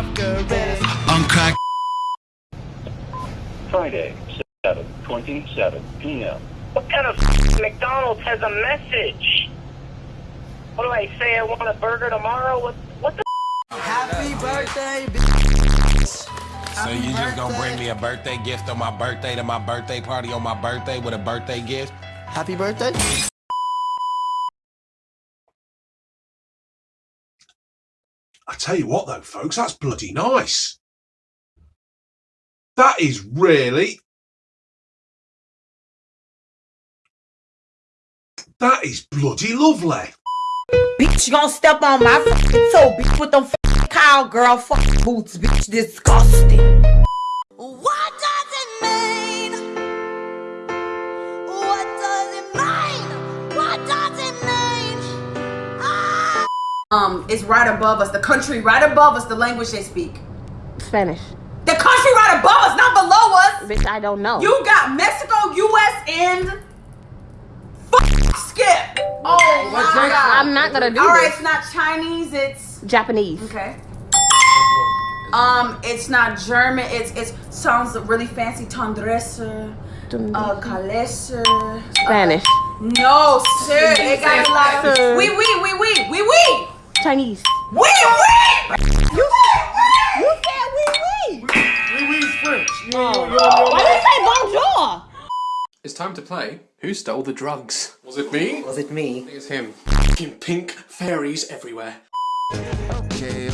cigarettes. On crack. Friday, 7:27 p.m. What kind of McDonald's has a message? What do I say? I want a burger tomorrow? What? What the? Happy birthday, bitch. So you just gonna bring me a birthday gift on my birthday to my birthday party on my birthday with a birthday gift? Happy birthday. I tell you what, though, folks, that's bloody nice. That is really. That is bloody lovely. Bitch, you gonna step on my toe, bitch, with them cowgirl boots, bitch, disgusting. Um, it's right above us, the country right above us, the language they speak. Spanish. The country right above us, not below us! Bitch, I don't know. You got Mexico, US, and f- skip. Oh my god. I'm not gonna do All right, this. it's not Chinese. It's Japanese. okay. Um, it's not German. It's it sounds really fancy. Tendresse, uh, calesse. Spanish. No, sir. They got a lot of. Sir. Oui, oui, Chinese. Oui, oui. You said you said oui, oui. Why did you say bonjour? It's time to play Who Stole the Drugs? Was it me? Was it me? I think it's him. Fucking pink fairies everywhere. Okay,